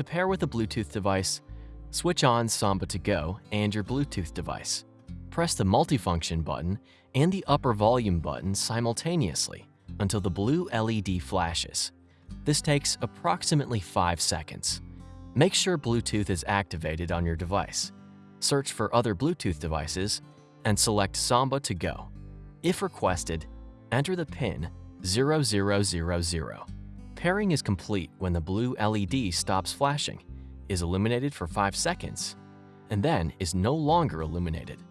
To pair with a Bluetooth device, switch on Samba to Go and your Bluetooth device. Press the multifunction button and the upper volume button simultaneously until the blue LED flashes. This takes approximately 5 seconds. Make sure Bluetooth is activated on your device. Search for other Bluetooth devices and select Samba to Go. If requested, enter the PIN 0000. Pairing is complete when the blue LED stops flashing, is illuminated for 5 seconds, and then is no longer illuminated.